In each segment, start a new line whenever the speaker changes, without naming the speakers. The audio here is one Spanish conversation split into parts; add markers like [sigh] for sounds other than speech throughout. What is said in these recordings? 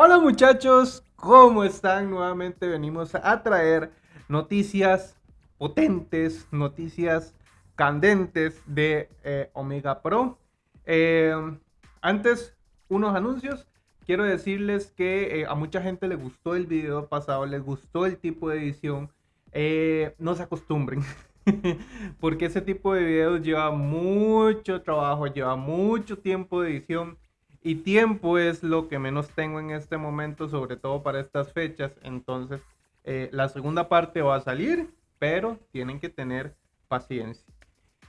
Hola muchachos, ¿cómo están? Nuevamente venimos a traer noticias potentes, noticias candentes de eh, Omega Pro. Eh, antes, unos anuncios. Quiero decirles que eh, a mucha gente le gustó el video pasado, les gustó el tipo de edición. no se acostumbren, [laughs] porque ese tipo de videos lleva mucho trabajo, lleva mucho tiempo de edición y tiempo es lo que menos tengo en este momento, sobre todo para estas fechas. Entonces, eh, la segunda parte va a salir, pero tienen que tener paciencia.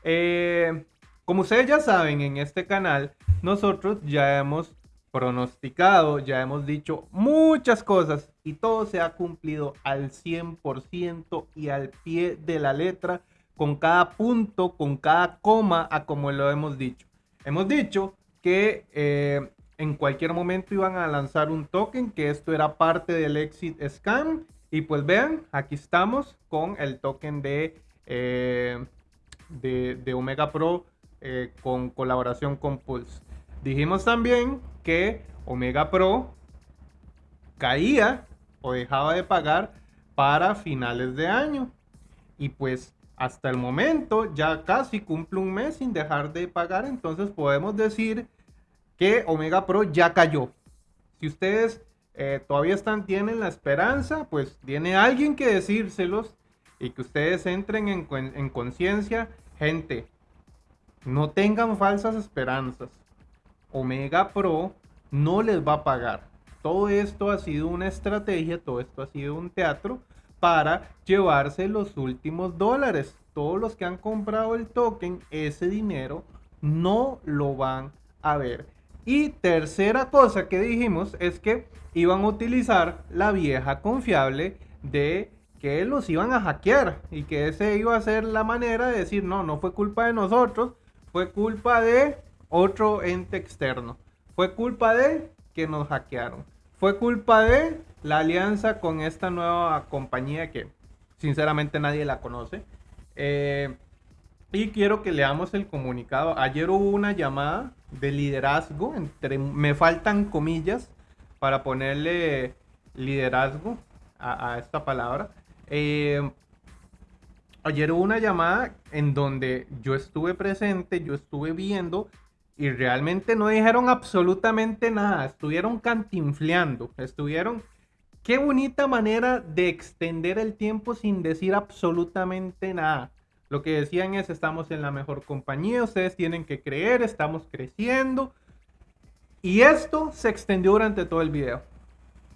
Eh, como ustedes ya saben, en este canal nosotros ya hemos pronosticado, ya hemos dicho muchas cosas y todo se ha cumplido al 100% y al pie de la letra, con cada punto, con cada coma, a como lo hemos dicho. Hemos dicho que eh, en cualquier momento iban a lanzar un token, que esto era parte del Exit Scam. Y pues vean, aquí estamos con el token de, eh, de, Omega Pro eh, con colaboración con Pulse. Dijimos también que Omega Pro caía o dejaba de pagar para finales de año. Y pues hasta el momento ya casi cumple un mes sin dejar de pagar, entonces podemos decir que Omega Pro ya cayó. Si ustedes eh, todavía están, tienen la esperanza, pues tiene alguien que decírselos y que ustedes entren en, en conciencia. Gente, no tengan falsas esperanzas. Omega Pro no les va a pagar. Todo esto ha sido una estrategia, todo esto ha sido un teatro para llevarse los últimos dólares. Todos los que han comprado el token, ese dinero no lo van a ver. Y tercera cosa que dijimos es que iban a utilizar la vieja confiable de que los iban a hackear y que ese iba a ser la manera de decir, no, no fue culpa de nosotros, fue culpa de otro ente externo. Fue culpa de que nos hackearon. Fue culpa de la alianza con esta nueva compañía que sinceramente nadie la conoce. Eh, y quiero que leamos el comunicado. Ayer hubo una llamada de liderazgo, entre, me faltan comillas para ponerle liderazgo a, esta palabra. Eh, ayer hubo una llamada en donde yo estuve presente, yo estuve viendo y realmente no dijeron absolutamente nada, estuvieron cantinfleando, estuvieron Qué bonita manera de extender el tiempo sin decir absolutamente nada. Lo que decían es, estamos en la mejor compañía, ustedes tienen que creer, estamos creciendo. Y esto se extendió durante todo el video.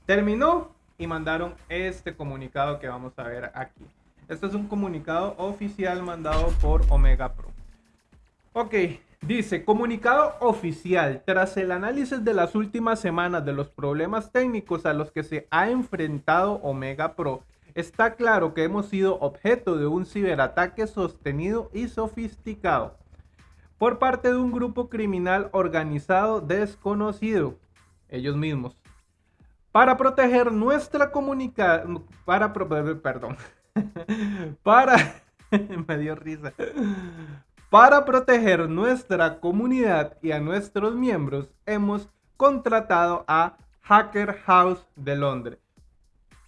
Terminó y mandaron este comunicado que vamos a ver aquí. Este es un comunicado oficial mandado por Omega Pro. Ok, Dice, comunicado oficial, tras el análisis de las últimas semanas de los problemas técnicos a los que se ha enfrentado Omega Pro, está claro que hemos sido objeto de un ciberataque sostenido y sofisticado por parte de un grupo criminal organizado desconocido, ellos mismos, para proteger nuestra comunicación, para, perdón, [laughs] para, [laughs] me dio risa, para proteger nuestra comunidad y a nuestros miembros, hemos contratado a Hacker House de Londres,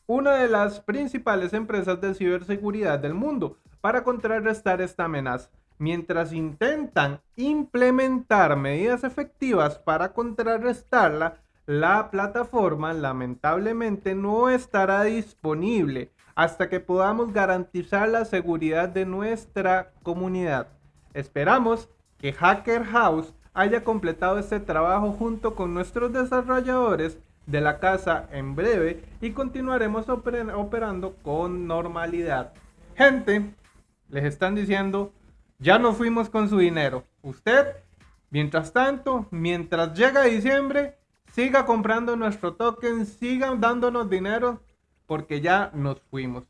una de las principales empresas de ciberseguridad del mundo, para contrarrestar esta amenaza. Mientras intentan implementar medidas efectivas para contrarrestarla, la plataforma lamentablemente no estará disponible hasta que podamos garantizar la seguridad de nuestra comunidad. Esperamos que Hacker House haya completado este trabajo junto con nuestros desarrolladores de la casa en breve y continuaremos operando con normalidad. Gente, les están diciendo, ya no fuimos con su dinero. Usted, mientras tanto, mientras llega diciembre, siga comprando nuestro token, sigan dándonos dinero porque ya nos fuimos.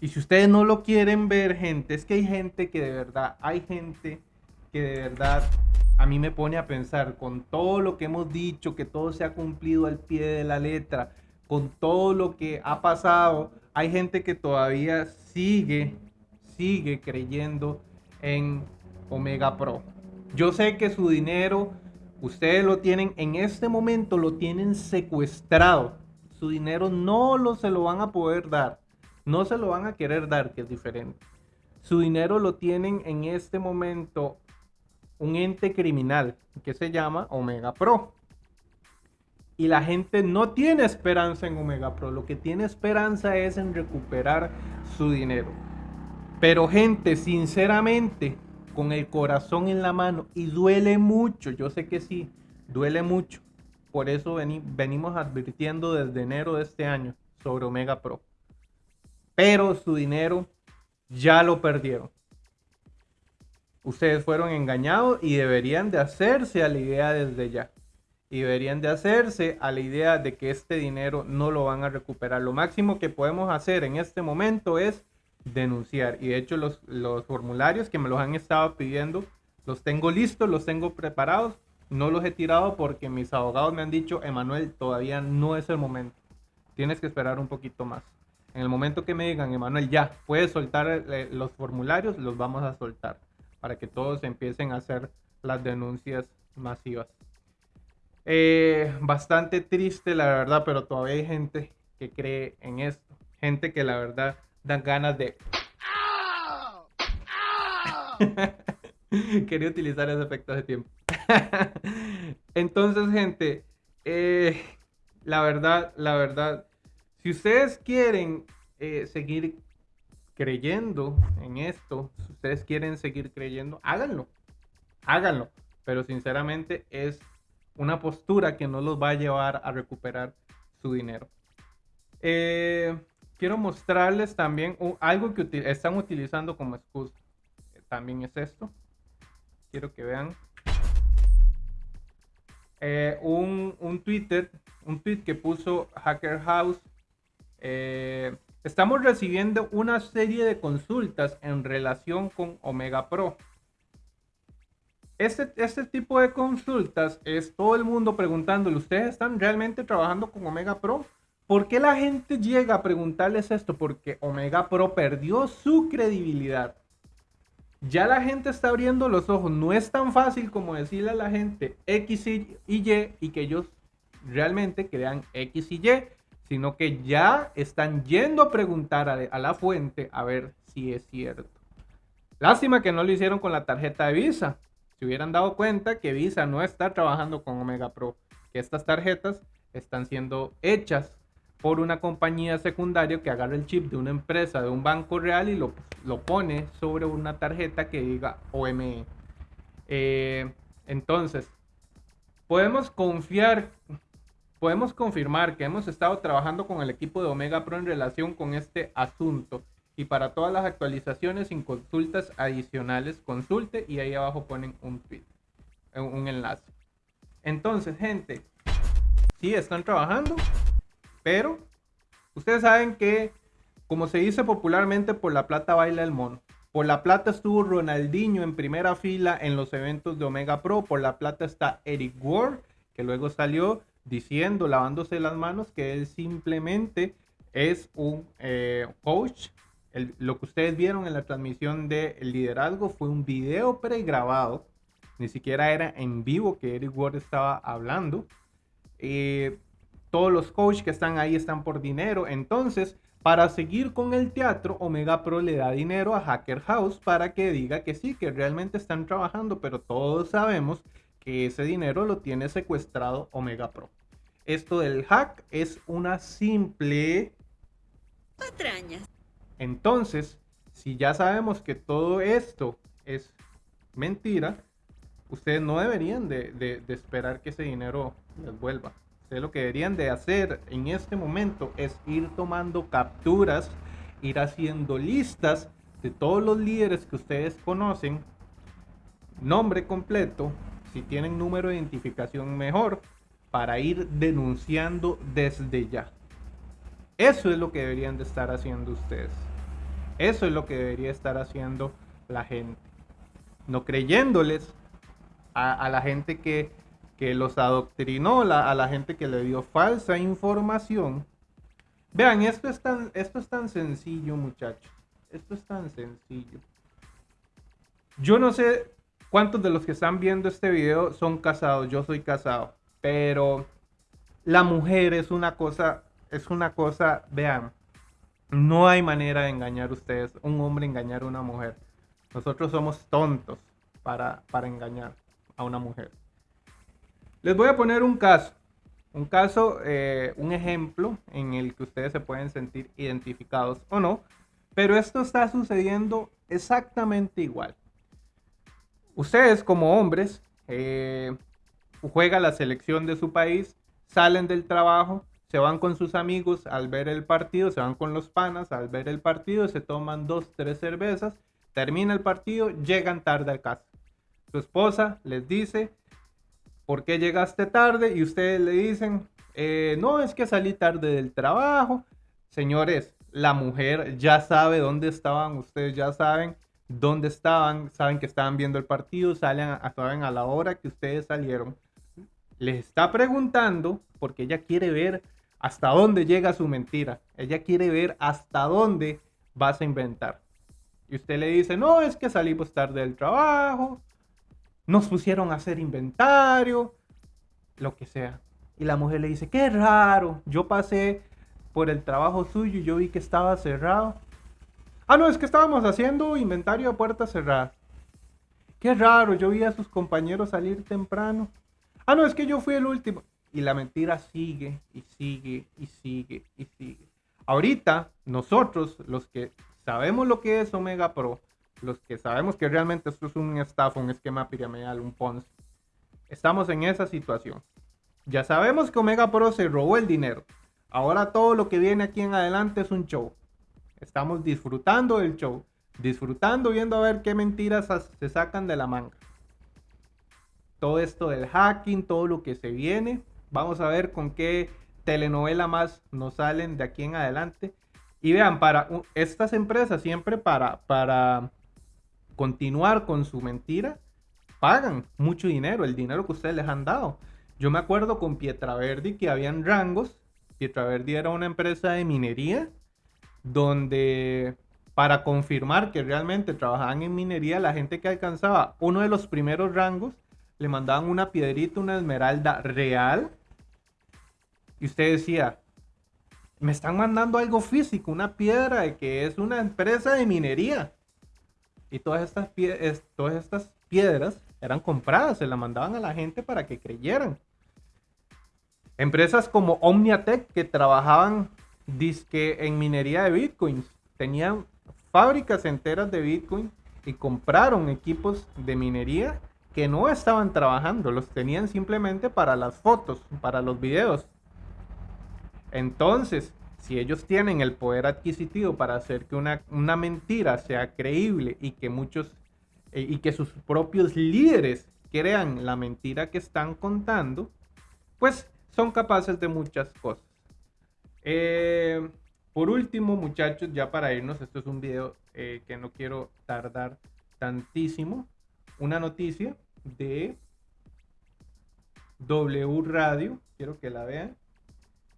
Y si ustedes no lo quieren ver, gente, es que hay gente que de verdad, hay gente que de verdad a mí me pone a pensar con todo lo que hemos dicho, que todo se ha cumplido al pie de la letra, con todo lo que ha pasado, hay gente que todavía sigue, sigue creyendo en Omega Pro. Yo sé que su dinero Ustedes lo tienen, en este momento lo tienen secuestrado. Su dinero no lo se lo van a poder dar. No se lo van a querer dar, que es diferente. Su dinero lo tienen en este momento un ente criminal que se llama Omega Pro. Y la gente no tiene esperanza en Omega Pro. Lo que tiene esperanza es en recuperar su dinero. Pero gente, sinceramente, con el corazón en la mano, y duele mucho, yo sé que sí, duele mucho. Por eso venimos advirtiendo desde enero de este año sobre Omega Pro. Pero su dinero ya lo perdieron. Ustedes fueron engañados y deberían de hacerse a la idea desde ya. Y deberían de hacerse a la idea de que este dinero no lo van a recuperar. Lo máximo que podemos hacer en este momento es denunciar. Y de hecho los, los formularios que me los han estado pidiendo, los tengo listos, los tengo preparados. No los he tirado porque mis abogados me han dicho, Emanuel, todavía no es el momento. Tienes que esperar un poquito más. En el momento que me digan, Emanuel, ya, puedes soltar eh, los formularios, los vamos a soltar para que todos empiecen a hacer las denuncias masivas. Eh, bastante triste, la verdad, pero todavía hay gente que cree en esto. Gente que la verdad dan ganas de... [laughs] Quería utilizar ese efecto de tiempo. [laughs] Entonces, gente, eh, la verdad, la verdad, si ustedes quieren eh, seguir creyendo en esto, si ustedes quieren seguir creyendo, háganlo, háganlo. Pero sinceramente es una postura que no los va a llevar a recuperar su dinero. Eh, quiero mostrarles también algo que están utilizando como excusa. También es esto. Quiero que vean. Eh, un, un Twitter, un tweet que puso Hacker House eh, estamos recibiendo una serie de consultas en relación con Omega Pro. Este, este tipo de consultas es todo el mundo preguntándole, ¿ustedes están realmente trabajando con Omega Pro? ¿Por qué la gente llega a preguntarles esto? Porque Omega Pro perdió su credibilidad. Ya la gente está abriendo los ojos. No es tan fácil como decirle a la gente X y Y y que ellos realmente crean X y Y sino que ya están yendo a preguntar a, la fuente a ver si es cierto. Lástima que no lo hicieron con la tarjeta de Visa. Si hubieran dado cuenta que Visa no está trabajando con Omega Pro, que estas tarjetas están siendo hechas por una compañía secundaria que agarra el chip de una empresa, de un banco real y lo, lo pone sobre una tarjeta que diga OME. Eh, entonces, podemos confiar podemos confirmar que hemos estado trabajando con el equipo de Omega Pro en relación con este asunto. Y para todas las actualizaciones sin consultas adicionales, consulte y ahí abajo ponen un tweet, eh, un enlace. Entonces, gente, sí están trabajando, pero ustedes saben que, como se dice popularmente, por la plata baila el mono. Por la plata estuvo Ronaldinho en primera fila en los eventos de Omega Pro. Por la plata está Eric Ward, que luego salió diciendo, lavándose las manos, que él simplemente es un eh, coach. lo que ustedes vieron en la transmisión de liderazgo fue un video pregrabado. Ni siquiera era en vivo que Eric Ward estaba hablando. Eh, todos los coaches que están ahí están por dinero. Entonces, para seguir con el teatro, Omega Pro le da dinero a Hacker House para que diga que sí, que realmente están trabajando, pero todos sabemos que ese dinero lo tiene secuestrado Omega Pro. Esto del hack es una simple...
Patrañas.
Entonces, si ya sabemos que todo esto es mentira, ustedes no deberían de, esperar que ese dinero les vuelva. Ustedes lo que deberían de hacer en este momento es ir tomando capturas, ir haciendo listas de todos los líderes que ustedes conocen, nombre completo, si tienen número de identificación mejor, para ir denunciando desde ya. Eso es lo que deberían de estar haciendo ustedes. Eso es lo que debería estar haciendo la gente. No creyéndoles a, la gente que, los adoctrinó, a la gente que le dio falsa información. Vean, esto es tan, esto es tan sencillo, muchachos. Esto es tan sencillo. Yo no sé ¿Cuántos de los que están viendo este video son casados? Yo soy casado, pero la mujer es una cosa, es una cosa, vean, no hay manera de engañar ustedes, un hombre engañar a una mujer. Nosotros somos tontos para, para engañar a una mujer. Les voy a poner un caso, un caso, eh, un ejemplo en el que ustedes se pueden sentir identificados o no, pero esto está sucediendo exactamente igual. Ustedes como hombres eh, juegan la selección de su país, salen del trabajo, se van con sus amigos al ver el partido, se van con los panas al ver el partido, se toman dos, tres cervezas, termina el partido, llegan tarde a casa. Su esposa les dice, ¿por qué llegaste tarde? Y ustedes le dicen, eh, no, es que salí tarde del trabajo. Señores, la mujer ya sabe dónde estaban, ustedes ya saben dónde estaban, saben que estaban viendo el partido, salen saben a la hora que ustedes salieron. Les está preguntando porque ella quiere ver hasta dónde llega su mentira. Ella quiere ver hasta dónde vas a inventar. Y usted le dice, no, es que salimos tarde del trabajo, nos pusieron a hacer inventario, lo que sea. Y la mujer le dice, qué raro, yo pasé por el trabajo suyo y yo vi que estaba cerrado. Ah, no, es que estábamos haciendo inventario a puerta cerrada. Qué raro, yo vi a sus compañeros salir temprano. Ah, no, es que yo fui el último. Y la mentira sigue y sigue y sigue y sigue. Ahorita, nosotros, los que sabemos lo que es Omega Pro, los que sabemos que realmente esto es un estafa, un esquema piramidal, un Ponzi, estamos en esa situación. Ya sabemos que Omega Pro se robó el dinero. Ahora todo lo que viene aquí en adelante es un show. Estamos disfrutando del show. Disfrutando viendo a ver qué mentiras se sacan de la manga. Todo esto del hacking, todo lo que se viene. Vamos a ver con qué telenovela más nos salen de aquí en adelante. Y vean, para estas empresas siempre para, para continuar con su mentira, pagan mucho dinero, el dinero que ustedes les han dado. Yo me acuerdo con Pietraverdi que habían rangos Pietraverdi era una empresa de minería donde para confirmar que realmente trabajaban en minería, la gente que alcanzaba uno de los primeros rangos le mandaban una piedrita, una esmeralda real. Y usted decía, me están mandando algo físico, una piedra de que es una empresa de minería. Y todas estas, piedras eran compradas, se las mandaban a la gente para que creyeran. Empresas como Omniatech que trabajaban disque en minería de bitcoins, tenían fábricas enteras de bitcoin y compraron equipos de minería que no estaban trabajando, los tenían simplemente para las fotos, para los videos. Entonces, si ellos tienen el poder adquisitivo para hacer que una, una mentira sea creíble y que muchos eh, y que sus propios líderes crean la mentira que están contando, pues son capaces de muchas cosas. Eh, por último, muchachos, ya para irnos, esto es un video eh, que no quiero tardar tantísimo. Una noticia de W Radio, quiero que la vean.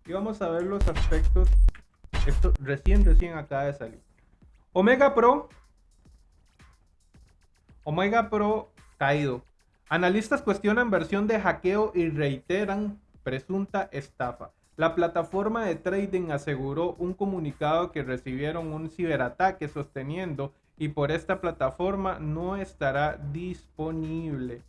Y vamos a ver los aspectos. Esto recién, recién acaba de salir. Omega Pro. Omega Pro caído. Analistas cuestionan versión de hackeo y reiteran presunta estafa. La plataforma de trading aseguró un comunicado que recibieron un ciberataque sosteniendo y por esta plataforma no estará disponible.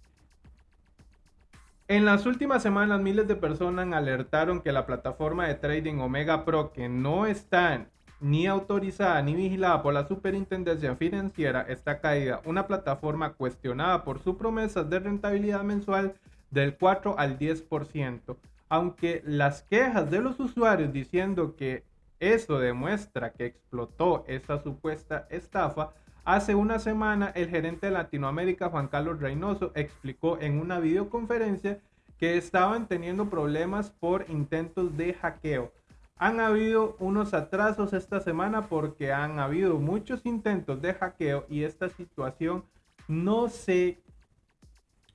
En las últimas semanas miles de personas alertaron que la plataforma de trading Omega Pro que no está ni autorizada ni vigilada por la Superintendencia Financiera está caída. Una plataforma cuestionada por sus promesas de rentabilidad mensual del 4 al 10%, aunque las quejas de los usuarios diciendo que eso demuestra que explotó esa supuesta estafa, hace una semana el gerente de Latinoamérica, Juan Carlos Reynoso, explicó en una videoconferencia que estaban teniendo problemas por intentos de hackeo. Han habido unos atrasos esta semana porque han habido muchos intentos de hackeo y esta situación no se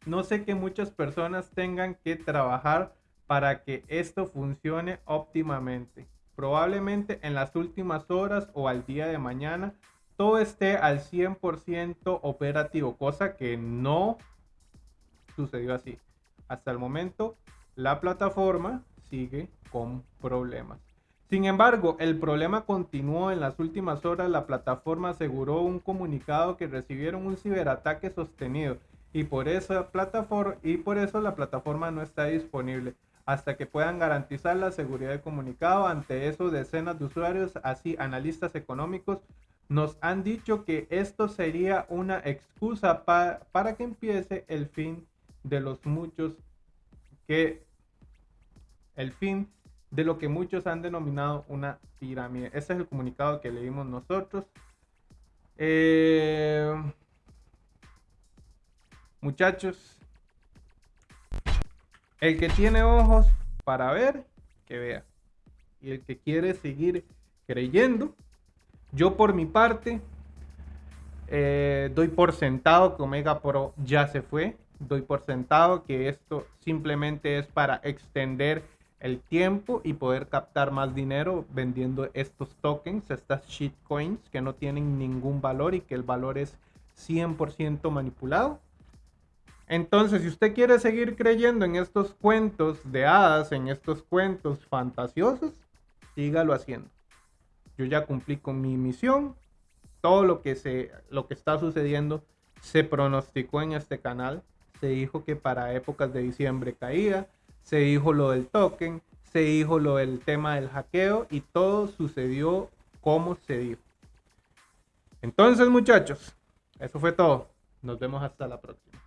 no sé que muchas personas tengan que trabajar para que esto funcione óptimamente. Probablemente en las últimas horas o al día de mañana todo esté al 100% operativo, cosa que no sucedió así. Hasta el momento, la plataforma sigue con problemas. Sin embargo, el problema continuó en las últimas horas. La plataforma aseguró un comunicado que recibieron un ciberataque sostenido y por y por eso la plataforma no está disponible hasta que puedan garantizar la seguridad del comunicado. Ante eso, decenas de usuarios, así analistas económicos, nos han dicho que esto sería una excusa para que empiece el fin de los muchos que el fin de lo que muchos han denominado una pirámide. Ese es el comunicado que leímos nosotros. Eh, muchachos, el que tiene ojos para ver, que vea. Y el que quiere seguir creyendo, yo por mi parte, eh, doy por sentado que Omega Pro ya se fue. Doy por sentado que esto simplemente es para extender el tiempo y poder captar más dinero vendiendo estos tokens, estas shitcoins que no tienen ningún valor y que el valor es 100% manipulado. Entonces, si usted quiere seguir creyendo en estos cuentos de hadas, en estos cuentos fantasiosos, sígalo haciendo. Yo ya cumplí con mi misión. Todo lo que, se, lo que está sucediendo se pronosticó en este canal. Se dijo que para épocas de diciembre caía se dijo lo del token, se dijo lo del tema del hackeo y todo sucedió como se dijo. Entonces muchachos, eso fue todo. Nos vemos hasta la próxima.